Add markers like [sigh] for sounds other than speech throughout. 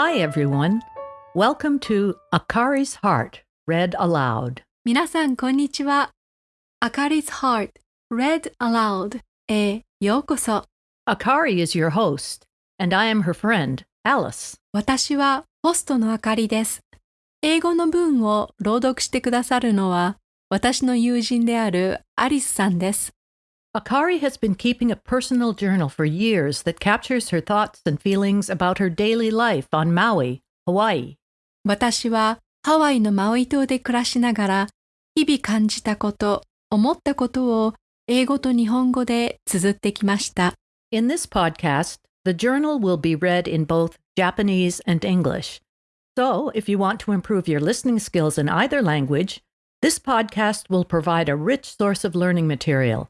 Hi, everyone. Welcome to Akari's Heart, read aloud. 皆さん、こんにちは。Akari's Heart Read Aloud へようこそ。Akari is your host, and I am her friend, Alice. 私はホストのあかりです。英語の文を朗読してくださるのは私の友人であるアリスさんです。Akari has been keeping a personal journal for years that captures her thoughts and feelings about her daily life on Maui, Hawaii. 私はハワイのマウイ島で暮らしながら日々感じたこと、思ったことを英語と日本語で綴ってきました。 In this podcast, the journal will be read in both Japanese and English. So, if you want to improve your listening skills in either language, this podcast will provide a rich source of learning material.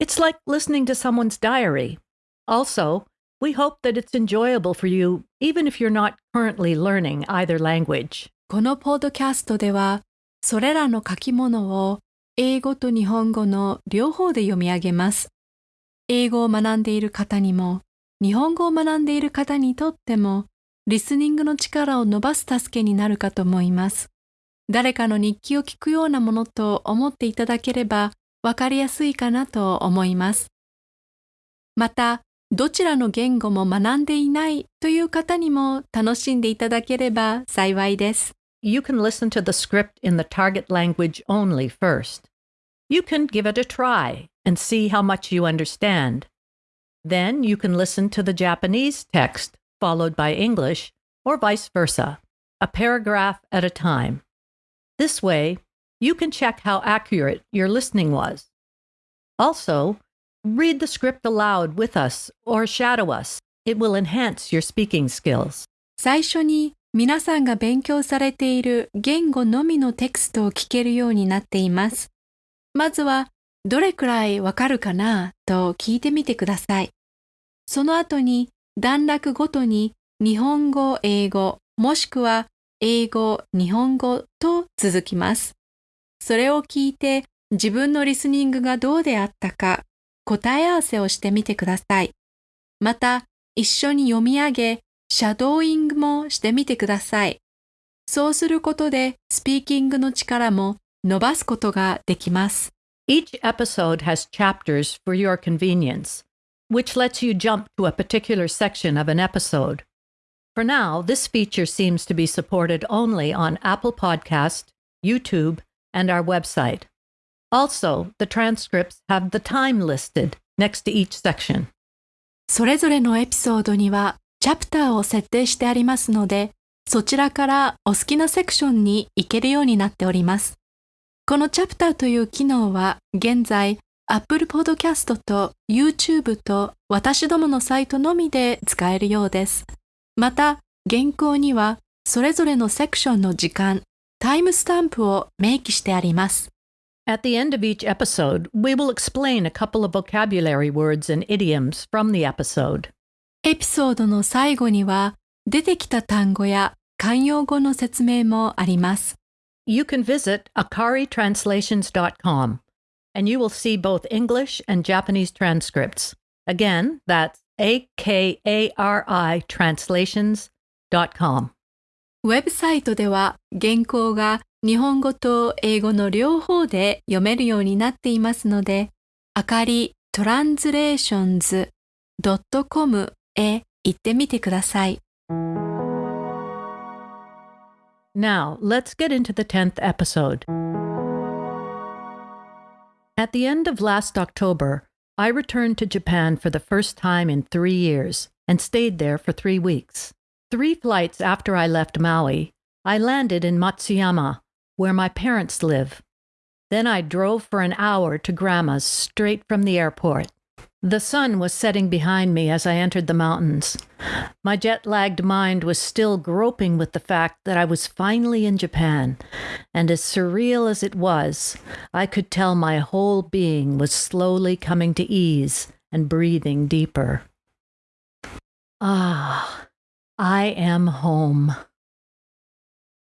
It's like listening to someone's diary. Also, we hope that it's enjoyable for you, even if you're not currently learning either language. このポッドキャストでは、それらの書き物を英語と日本語の両方で読み上げます。英語を学んでいる方にも、日本語を学んでいる方にとっても、リスニングの力を伸ばす助けになるかと思います。誰かの日記を聞くようなものと思っていただければ、わかりやすいかなと思います。また、どちらの言語も学んでいないという方にも楽しんでいただければ幸いです。 You can listen to the script in the target language only first. You can give it a try and see how much you understand. Then you can listen to the Japanese text followed by English, or vice versa, a paragraph at a time. This way, you can check how accurate your listening was. Also, read the script aloud with us or shadow us. It will enhance your speaking skills. 最初に皆さんが勉強されている言語のみのテクストを聞けるようになっています。まずは、どれくらいわかるかなと聞いてみてください。その後に段落ごとに日本語、英語、もしくは英語、日本語と続きます。それを聞いて自分のリスニングがどうであったか答え合わせをしてみてください。また、一緒に読み上げ、シャドーイングもしてみてください。そうすることで、スピーキングの力も伸ばすことができます。Each episode has chapters for your convenience, which lets you jump to a particular section of an episode. For now, this feature seems to be supported only on Apple Podcast, YouTube, and our website. Also, the transcripts have the time listed next to each section. それぞれのエピソードには、チャプターを設定してありますので、そちらからお好きなセクションに行けるようになっております。このチャプターという機能は、現在、Apple Podcast と YouTube と私どものサイトのみで使えるようです。また、原稿には、それぞれのセクションの時間、タイムスタンプを明記してあります。 At the end of each episode, we will explain a couple of vocabulary words and idioms from the episode. エピソードの最後には出てきた単語や慣用語の説明もあります。 You can visit akaritranslations.com and you will see both English and Japanese transcripts. Again, that's A ウェブサイトでは原稿が日本語と英語の両方で読めるようになっていますので、あかりトランスレーションズ .com へ行ってみてください。Now, let's get into the 10th episode. At the end of last October, I returned to Japan for the first time in three years and stayed there for three weeks. Three flights after I left Maui, I landed in Matsuyama, where my parents live. Then I drove for an hour to Grandma's straight from the airport. The sun was setting behind me as I entered the mountains. My jet lagged mind was still groping with the fact that I was finally in Japan, and as surreal as it was, I could tell my whole being was slowly coming to ease and breathing deeper. Ah, I am home.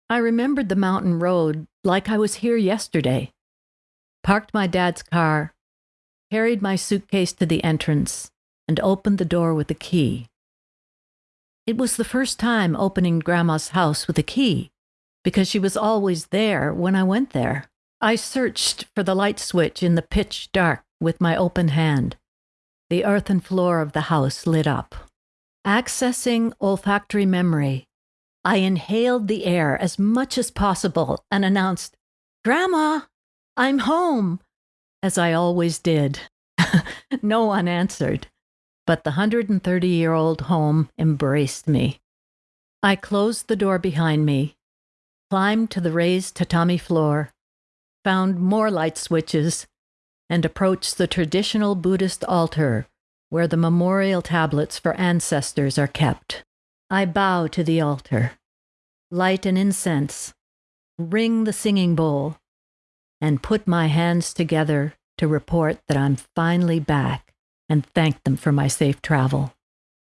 I remembered the mountain road like I was here yesterday. Parked my dad's car, carried my suitcase to the entrance, and opened the door with a key. It was the first time opening Grandma's house with a key, because she was always there when I went there. I searched for the light switch in the pitch dark with my open hand. The earthen floor of the house lit up. Accessing olfactory memory, I inhaled the air as much as possible and announced, Grandma, I'm home, as I always did. [laughs] no one answered, but the 130 year old home embraced me. I closed the door behind me, climbed to the raised tatami floor, found more light switches, and approached the traditional Buddhist altar where the memorial tablets for ancestors are kept. I bow to the altar, light an incense, ring the singing bowl, and put my hands together to report that I'm finally back and thank them for my safe travel.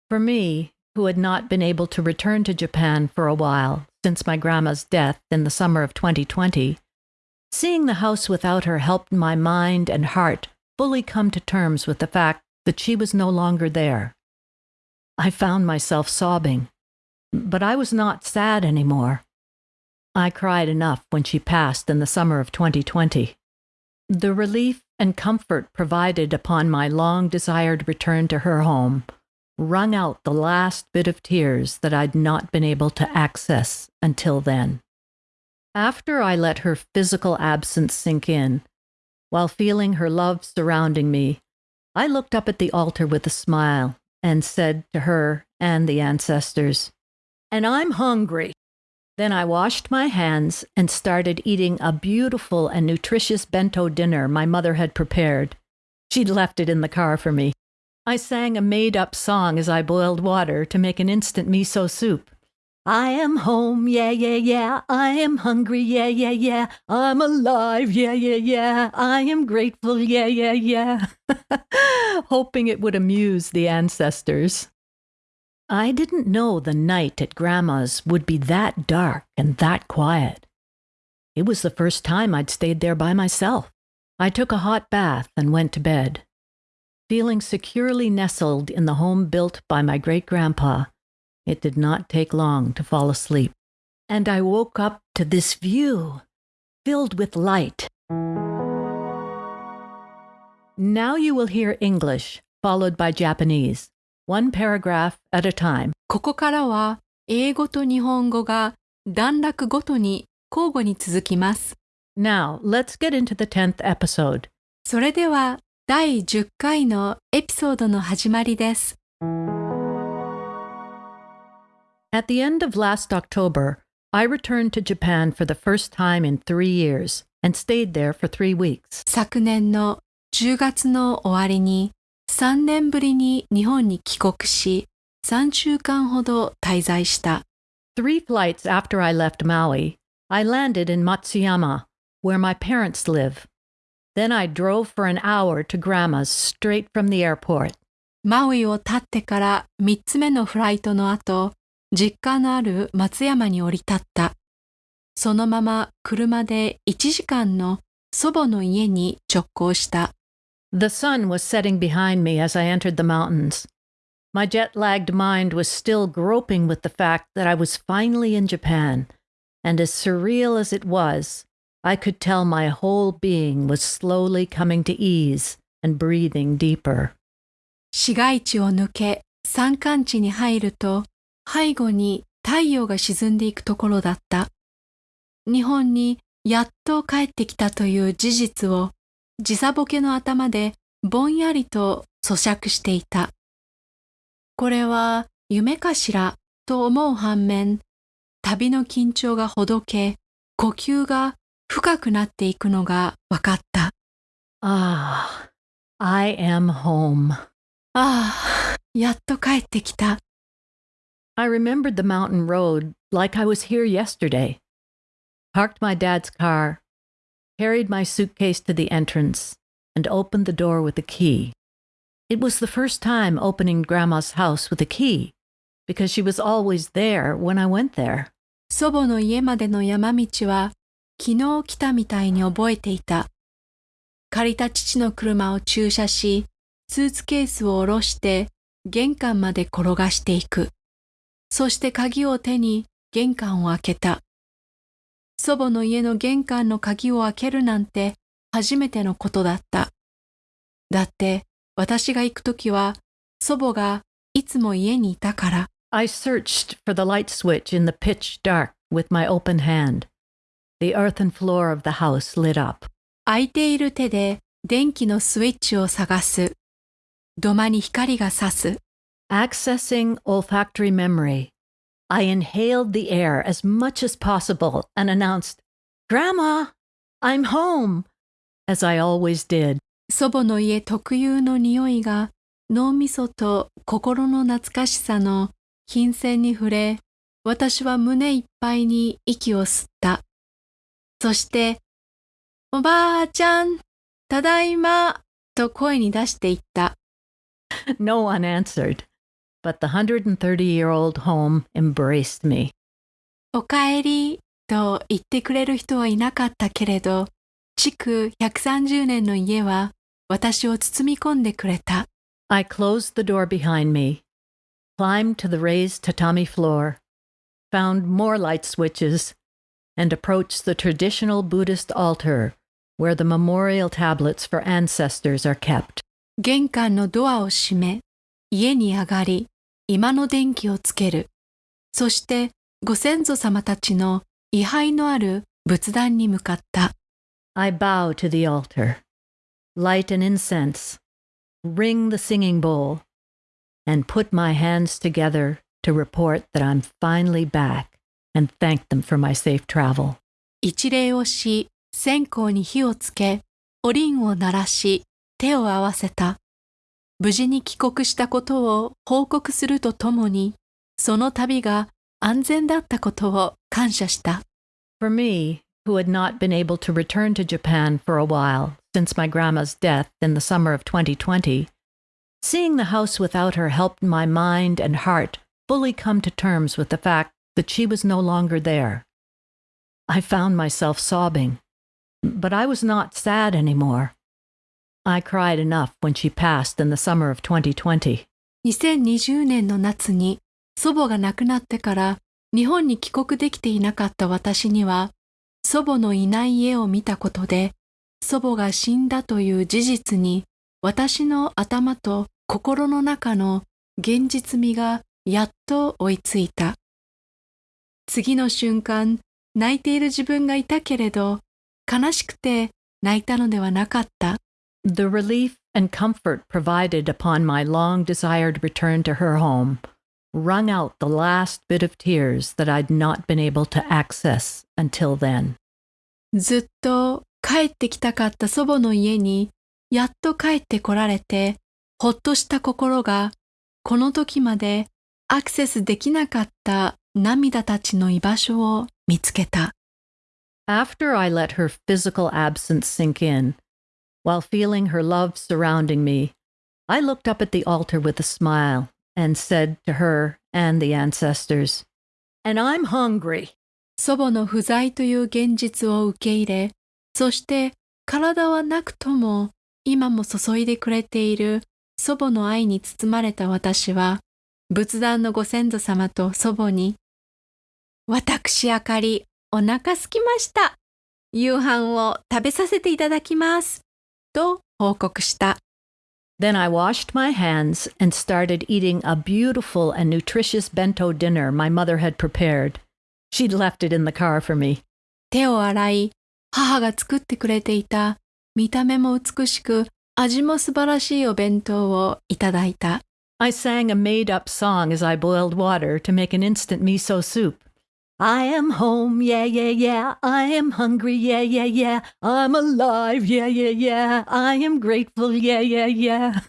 For me, who had not been able to return to Japan for a while since my grandma's death in the summer of 2020, seeing the house without her helped my mind and heart fully come to terms with the fact that she was no longer there. I found myself sobbing, but I was not sad anymore. I cried enough when she passed in the summer of 2020. The relief and comfort provided upon my long desired return to her home wrung out the last bit of tears that I'd not been able to access until then. After I let her physical absence sink in, while feeling her love surrounding me, I looked up at the altar with a smile and said to her and the ancestors, And I'm hungry. Then I washed my hands and started eating a beautiful and nutritious bento dinner my mother had prepared. She'd left it in the car for me. I sang a made up song as I boiled water to make an instant miso soup. I am home, yeah, yeah, yeah. I am hungry, yeah, yeah, yeah. I'm alive, yeah, yeah, yeah. I am grateful, yeah, yeah, yeah. [laughs] Hoping it would amuse the ancestors. I didn't know the night at Grandma's would be that dark and that quiet. It was the first time I'd stayed there by myself. I took a hot bath and went to bed. Feeling securely nestled in the home built by my great grandpa, it did not take long to fall asleep, and I woke up to this view filled with light. Now you will hear English, followed by Japanese, one paragraph at a time. ここからは英語と日本語が段落ごとに交互に続きます。 Now, let's get into the 10th episode. それでは第10回のエピソードの始まりです。 At the end of last October, I returned to Japan for the first time in three years and stayed there for three weeks. 昨年の10月の終わりに3年ぶりに日本に帰国し3週間ほど滞在した。 Three flights after I left Maui, I landed in Matsuyama, where my parents live. Then I drove for an hour to Grandma's straight from the airport. マウイを立ってから3つ目のフライトの後、 実家のある松山に降り立った。そのまま車で1時間の祖母の家に直行した。The sun was setting behind me as I entered the mountains. My jet lagged mind was still groping with the fact that I was finally in Japan, and as surreal as it was, I could tell my whole being was slowly coming to ease and breathing deeper. 市街地を抜け山間地に入ると背後に太陽が沈んでいくところだった。日本にやっと帰ってきたという事実を時差ボケの頭でぼんやりと咀嚼していた。これは夢かしらと思う反面、旅の緊張がほどけ、呼吸が深くなっていくのが分かった。Ah, I am home. ああ、やっと帰ってきた。I remembered the mountain road like I was here yesterday. Parked my dad's car, carried my suitcase to the entrance, and opened the door with a key. It was the first time opening Grandma's house with a key, because she was always there when I went there. 祖母の家までの山道は昨日来たみたいに覚えていた。借りた父の車を駐車し、スーツケースを下ろして玄関まで転がしていく。 そして鍵を手に玄関を開けた。祖母の家の玄関の鍵を開けるなんて初めてのことだった。だって私が行くときは祖母がいつも家にいたから。I searched for the light switch in the pitch dark with my open hand. The earthen floor of the house lit up. 空いている手で電気のスイッチを探す。土間に光が差す。Accessing olfactory memory, I inhaled the air as much as possible and announced, Grandma, I'm home, as I always did. 祖母の家特有の匂いが脳みそと心の懐かしさの金銭に触れ、私は胸いっぱいに息を吸った。そして、おばあちゃん、ただいま、と声に出していった。No one answered, but the 130-year-old home embraced me. おかえりと言ってくれる人はいなかったけれど、築130年の家は私を包み込んでくれた。I closed the door behind me, climbed to the raised tatami floor, found more light switches, and approached the traditional Buddhist altar where the memorial tablets for ancestors are kept. 玄関のドアを閉め、家に上がり、 今の電気をつける。そしてご先祖様たちの位牌のある仏壇に向かった。I bow to the altar, light an incense, ring the singing bowl, and put my hands together to report that I'm finally back and thank them for my safe travel. 一礼をし、線香に火をつけ、おりんを鳴らし、手を合わせた。無事に帰国したことを報告するとともに、その旅が安全だったことを感謝した。For me, who had not been able to return to Japan for a while, since my grandma's death in the summer of 2020, seeing the house without her helped my mind and heart fully come to terms with the fact that she was no longer there. I found myself sobbing, but I was not sad anymore. I cried enough when she passed in the summer of 2020. 2020年の夏に祖母が亡くなってから日本に帰国できていなかった私には祖母のいない家を見たことで祖母が死んだという事実に私の頭と心の中の現実味がやっと追いついた。次の瞬間、泣いている自分がいたけれど、悲しくて泣いたのではなかった。The relief and comfort provided upon my long desired return to her home wrung out the last bit of tears that I'd not been able to access until then. ずっと帰ってきたかった祖母の家にやっと帰ってこられてほっとした心がこの時までアクセスできなかった涙たちの居場所を見つけた。After I let her physical absence sink in, while feeling her love surrounding me, I looked up at the altar with a smile and said to her and the ancestors, And I'm hungry. 祖母の不在という現実を受け入れ、そして体はなくとも今も注いでくれている祖母の愛に包まれた私は、仏壇のご先祖様と祖母に、私あかり、お腹すきました。夕飯を食べさせていただきます。と報告した。Then I washed my hands and started eating a beautiful and nutritious bento dinner my mother had prepared. She'd left it in the car for me. 手を洗い、母が作ってくれていた見た目も美しく味も素晴らしいお弁当をいただいた。I sang a made-up song as I boiled water to make an instant miso soup. I am home, yeah, yeah, yeah. I am hungry, yeah, yeah, yeah. I'm alive, yeah, yeah, yeah. I am grateful, yeah, yeah, yeah.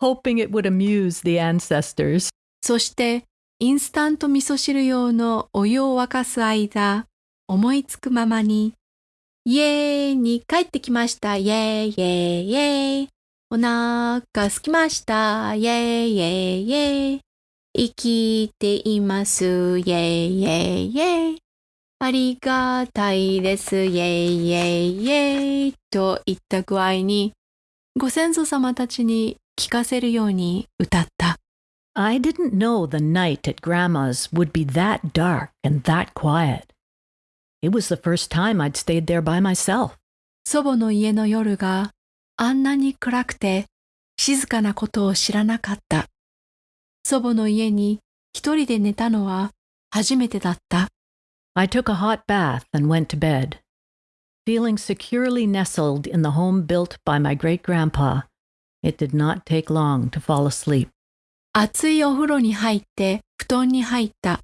Hoping it would amuse the ancestors. そして、インスタント味噌汁用のお湯を沸かす間、思いつくままに、イエーイに帰ってきました。イェーイ、イェーイ、イェーイ。お腹すきました。イェーイ、イェーイ、イェーイ。生きています。イェーイ、イェーイ、イェーイ。ありがたいです。イェーイ、イェーイ、イェーイ。といった具合に、ご先祖様たちに聞かせるように歌った。I didn't know the night at Grandma's would be that dark and that quiet. It was the first time I'd stayed there by myself. 祖母の家の夜があんなに暗くて静かなことを知らなかった。祖母の家に一人で寝たのは初めてだった。I took a hot bath and went to bed. Feeling securely nestled in the home built by my great grandpa, it did not take long to fall asleep. 熱いお風呂に入って布団に入った。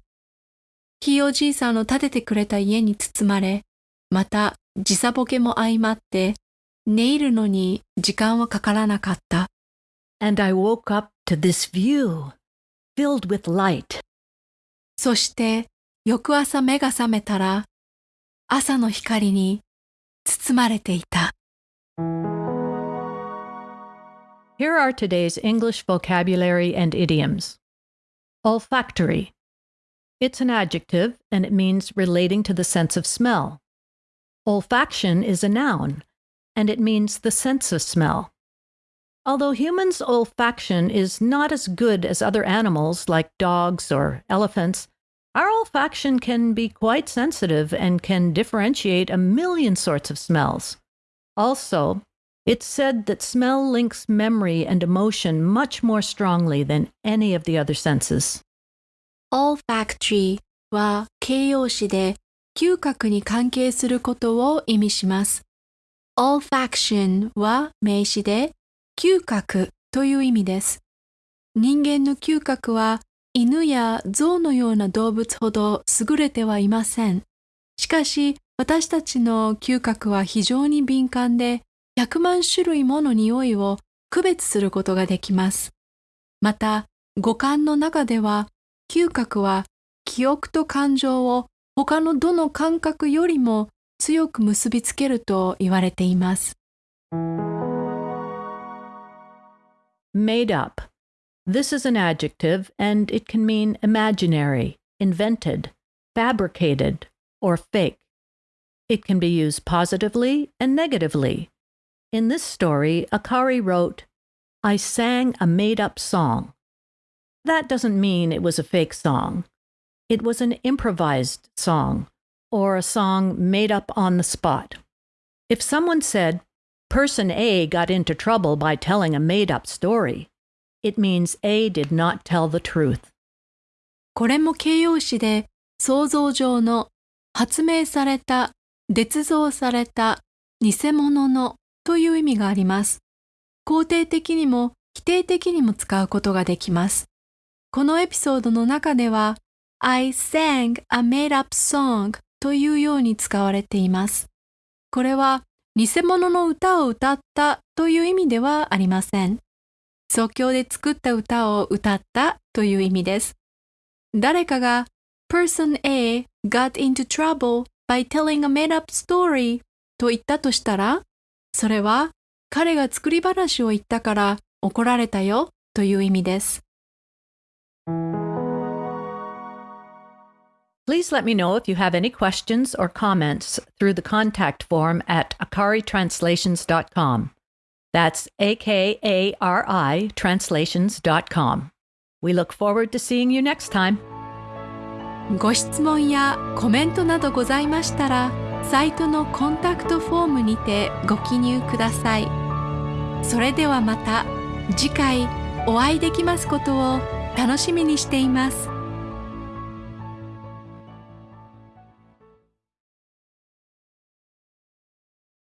ひいおじいさんの建ててくれた家に包まれ、また時差ボケも相まって、寝入るのに時間はかからなかった。And I woke up to this view, filled with light. そして翌朝目が覚めたら、朝の光に包まれていた。 Here are today's English vocabulary and idioms. Olfactory. It's an adjective and it means relating to the sense of smell. Olfaction is a noun and it means the sense of smell. Although humans' olfaction is not as good as other animals like dogs or elephants, our olfaction can be quite sensitive and can differentiate a million sorts of smells. Also, it's said that smell links memory and emotion much more strongly than any of the other senses. olfactory は形容詞で嗅覚に関係することを意味します。olfaction は名詞で 嗅覚という意味です。人間の嗅覚は犬や象のような動物ほど優れてはいません。しかし私たちの嗅覚は非常に敏感で100万種類もの匂いを区別することができます。また五感の中では嗅覚は記憶と感情を他のどの感覚よりも強く結びつけると言われています。Made up. This is an adjective and it can mean imaginary, invented, fabricated, or fake. It can be used positively and negatively. In this story, Akari wrote, I sang a made up song. That doesn't mean it was a fake song. It was an improvised song, or a song made up on the spot. If someone said, Person A got into trouble by telling a made up story, it means A did not tell the truth. これも形容詞で想像上の発明された、捏造された、偽物のという意味があります。肯定的にも否定的にも使うことができます。このエピソードの中では I sang a made up song というように使われています。これは偽物の歌を歌ったという意味ではありません。即興で作った歌を歌ったという意味です。誰かが Person A got into trouble by telling a made-up story と言ったとしたら、それは彼が作り話を言ったから怒られたよという意味です。Please let me know if you have any questions or comments through the contact form at akaritranslations.com. That's A K A R I translations.com. We look forward to seeing you next time. ご質問やコメントなどございましたら、サイトのコンタクトフォームにてご記入ください。それではまた次回お会いできますことを楽しみにしています。